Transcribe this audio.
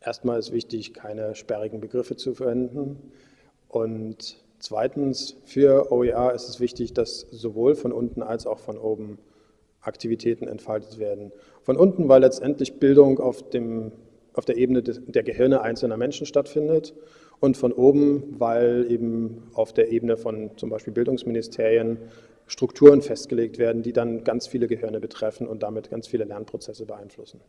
erstmal ist wichtig, keine sperrigen Begriffe zu verwenden. Und zweitens, für OER ist es wichtig, dass sowohl von unten als auch von oben Aktivitäten entfaltet werden. Von unten, weil letztendlich Bildung auf, dem, auf der Ebene der Gehirne einzelner Menschen stattfindet und von oben, weil eben auf der Ebene von zum Beispiel Bildungsministerien Strukturen festgelegt werden, die dann ganz viele Gehirne betreffen und damit ganz viele Lernprozesse beeinflussen.